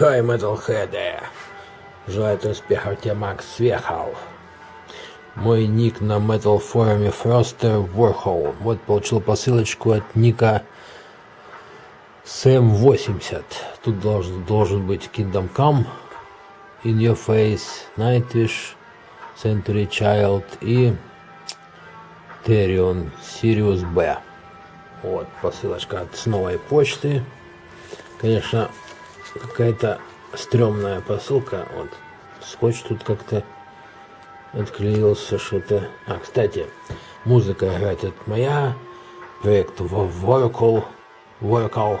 Хай, Metalhead! Желает успехов тебе, Макс Свехов. Мой ник на Metal форуме Froster Warhol. Вот получил посылочку от ника Сэм80. Тут должен, должен быть Kingdom Come, In Your Face, Nightwish, Century Child и Terion Sirius B. Вот посылочка от с новой почты. Конечно, какая-то стрёмная посылка. Вот скотч тут как-то отклеился что-то. А, кстати, музыка играет это моя. Проект Vocal. Vocal.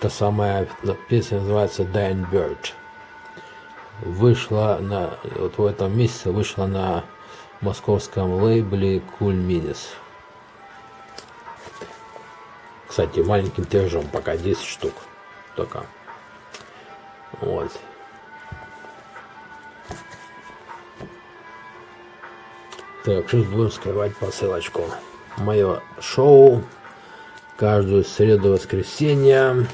Та самая песня называется Dying Bird. Вышла на, вот в этом месяце вышла на московском лейбле Cool Minis. Кстати, маленьким тиражом, пока 10 штук только. Вот. Так, сейчас будем скрывать посылочку. Мое шоу каждую среду воскресенье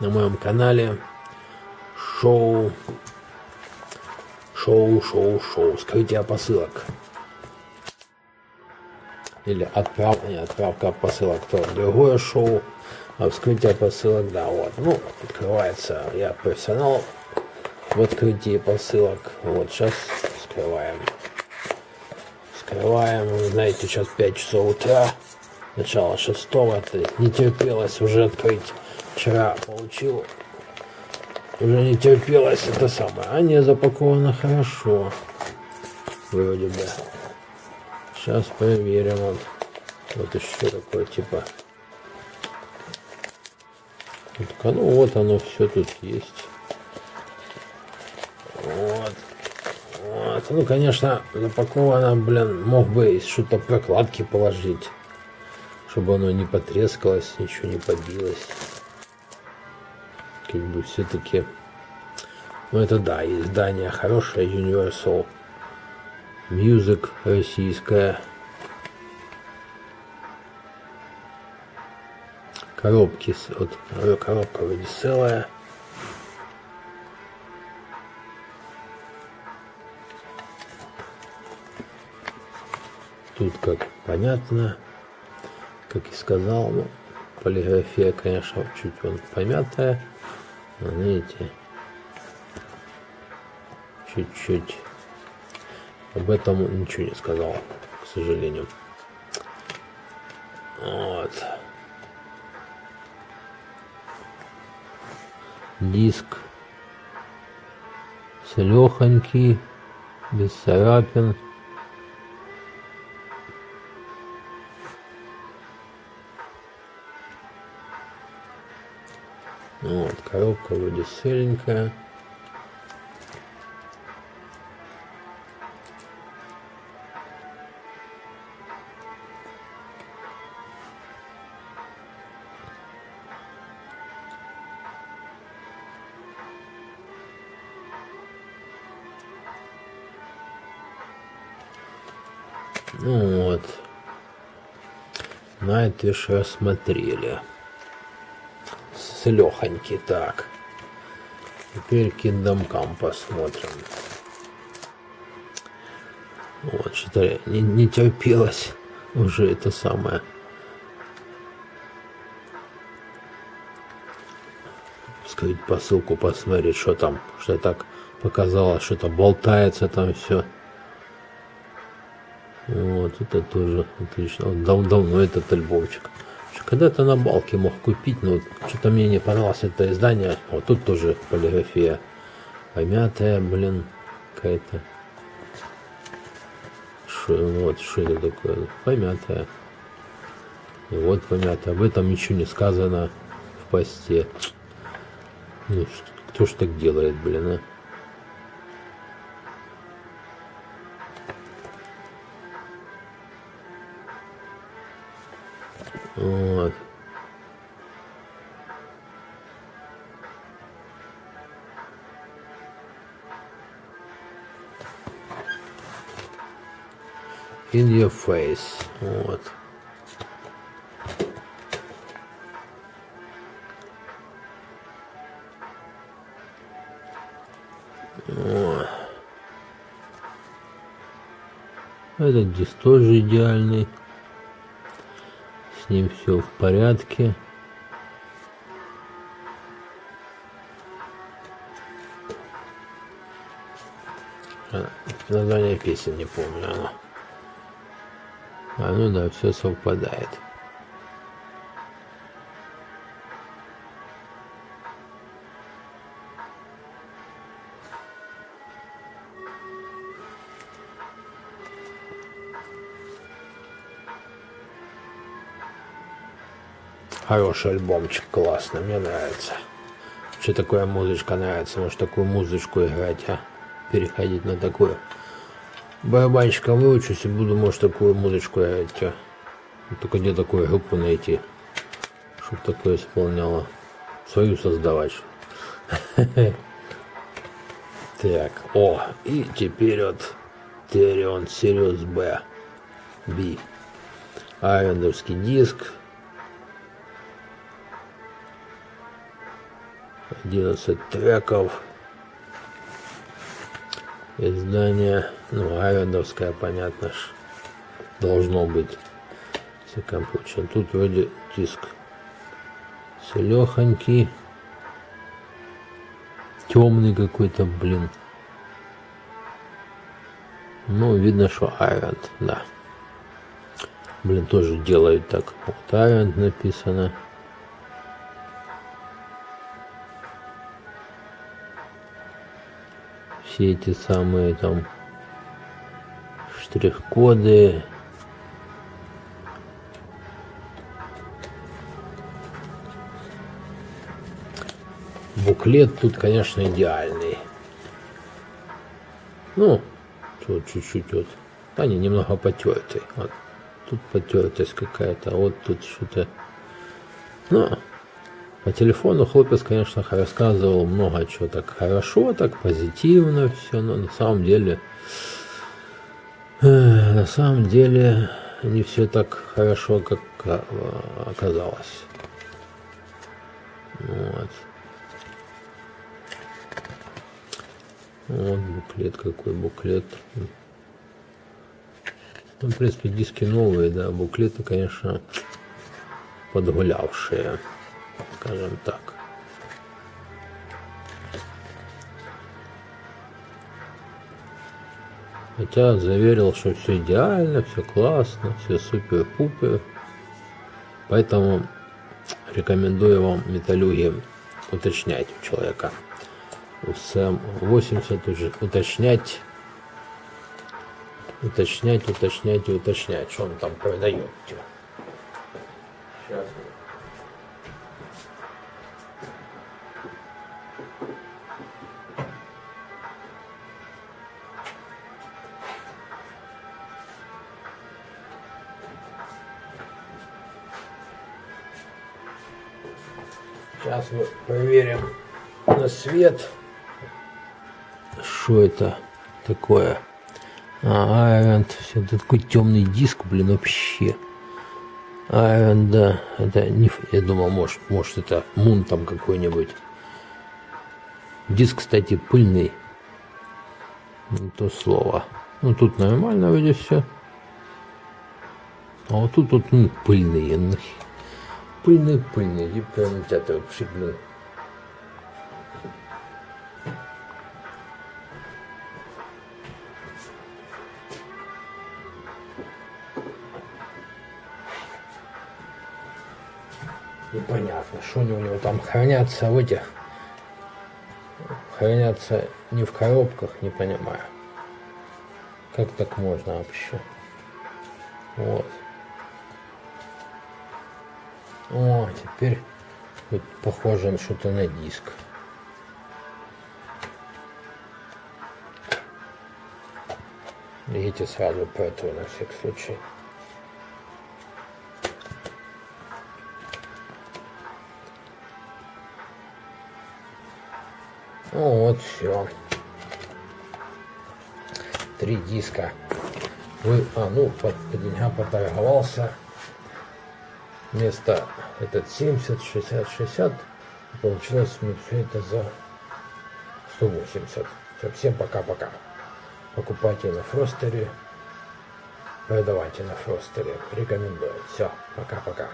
на моем канале. Шоу. Шоу, шоу, шоу. Скрытие посылок. Или отправка, не, отправка посылок, то другое шоу. А вскрытие посылок, да, вот. Ну, открывается. Я профессионал в открытии посылок. Вот, сейчас скрываем. Открываем, знаете, сейчас 5 часов утра, начало шестого, не терпелось уже открыть. Вчера получил, уже не терпелось это самое. А не запаковано хорошо, вроде бы. Сейчас проверим. Вот, вот еще такое типа. Вот, ну вот оно все тут есть. Вот. Вот. Ну, конечно, запаковано, блин, мог бы что-то прокладки положить, чтобы оно не потрескалось, ничего не побилось. Как бы все-таки... Ну, это да, издание хорошее, Universal Music российская. Коробки, вот, коробка вроде целая. Тут как понятно, как и сказал, ну, полиграфия, конечно, чуть он помятая, но видите, чуть-чуть об этом ничего не сказал, к сожалению. Вот. Диск целехонький, без царапин. Вот, коробка вроде целенькая. Ну вот. Найтвиш рассмотрели с Лехоньки. Так. Теперь Come посмотрим. Вот, что-то не, не терпелось уже это самое. Скрыть посылку, посмотреть, что там, что так показалось, что-то болтается там все. Вот, это тоже отлично. Дав давно этот альбомчик. Когда-то на балке мог купить, но что-то мне не понравилось это издание. Вот тут тоже полиграфия помятая, блин, какая-то. Вот, что это такое? Помятая. И вот помятая. Об этом ничего не сказано в посте. Ну, кто ж так делает, блин, а? In your face. Вот. Этот диск тоже идеальный. С ним все в порядке. А, название песен не помню. А ну да, все совпадает. Хороший альбомчик, классно, мне нравится. Вообще такая музычка нравится, может такую музычку играть, а? Переходить на такую. Барабанщиком выучусь и буду, может, такую музычку играть? Только где такую группу найти, чтобы такое исполняло. Свою создавать. Так, о, и теперь вот Терион Сириус Б. Би. Айвендовский диск 11 треков. Издание, ну, Айвендовское, понятно ж, должно быть. Всяком случае. Тут вроде диск селехонький. Темный какой-то, блин. Ну, видно, что Айвент, да. Блин, тоже делают так. Вот Айвент написано. Все эти самые там штрих-коды. Буклет тут, конечно, идеальный. Ну, тут чуть-чуть вот. Они немного потертый. Вот. Тут потертость какая-то, а вот тут что-то. Ну, по телефону хлопец, конечно, рассказывал много чего так хорошо, так позитивно все, но на самом деле, э, на самом деле не все так хорошо, как э, оказалось. Вот. Вот буклет, какой буклет. Ну, в принципе, диски новые, да, буклеты, конечно, подгулявшие скажем так. Хотя заверил, что все идеально, все классно, все супер-пупер. Поэтому рекомендую вам металлюги уточнять у человека. У СМ-80 уже уточнять, уточнять, уточнять и уточнять, что он там продает. Сейчас Сейчас мы проверим на свет. Что это такое? А. Все, это такой темный диск, блин, вообще. Айвент, да. Это не... Я думал, может, может это Мун там какой-нибудь. Диск, кстати, пыльный. Не то слово. Ну, тут нормально вроде все. А вот тут вот ну, пыльный пыльный, пыльный, и это вообще, блин. Непонятно, что они у него там хранятся в этих, хранятся не в коробках, не понимаю. Как так можно вообще? Вот. О, теперь вот похоже что-то на диск. Видите, сразу поэтому на всякий случай. Ну вот все. Три диска. Вы, а, ну, по, по деньгам поторговался вместо этот 70, 60, 60, получилось мне все это за 180. Все, всем пока-пока. Покупайте на Фростере. Продавайте на Фростере. Рекомендую. Все, пока-пока.